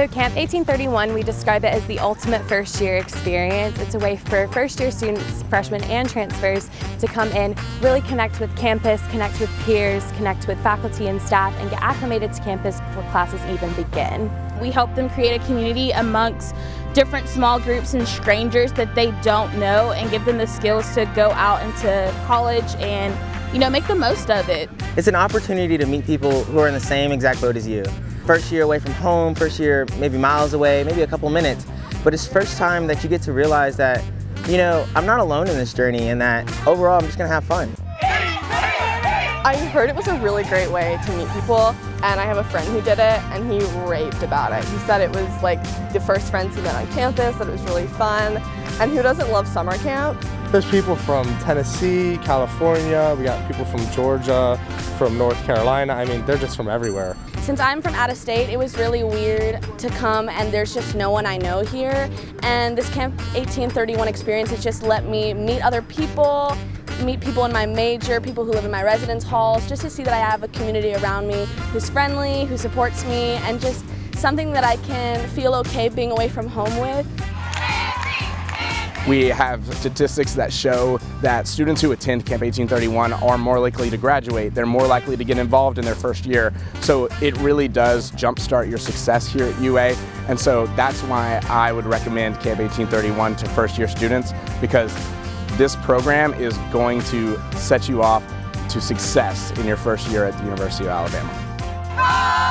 So Camp 1831, we describe it as the ultimate first year experience. It's a way for first year students, freshmen and transfers to come in, really connect with campus, connect with peers, connect with faculty and staff, and get acclimated to campus before classes even begin. We help them create a community amongst different small groups and strangers that they don't know and give them the skills to go out into college and you know, make the most of it. It's an opportunity to meet people who are in the same exact boat as you. First year away from home, first year maybe miles away, maybe a couple minutes, but it's first time that you get to realize that, you know, I'm not alone in this journey and that overall I'm just gonna have fun. I heard it was a really great way to meet people and I have a friend who did it and he raved about it. He said it was like the first friends he met on campus, that it was really fun. And who doesn't love summer camp? There's people from Tennessee, California, we got people from Georgia, from North Carolina. I mean, they're just from everywhere. Since I'm from out of state, it was really weird to come and there's just no one I know here. And this Camp 1831 experience has just let me meet other people, meet people in my major, people who live in my residence halls, just to see that I have a community around me who's friendly, who supports me, and just something that I can feel okay being away from home with. We have statistics that show that students who attend Camp 1831 are more likely to graduate. They're more likely to get involved in their first year. So it really does jumpstart your success here at UA. And so that's why I would recommend Camp 1831 to first year students because this program is going to set you off to success in your first year at the University of Alabama.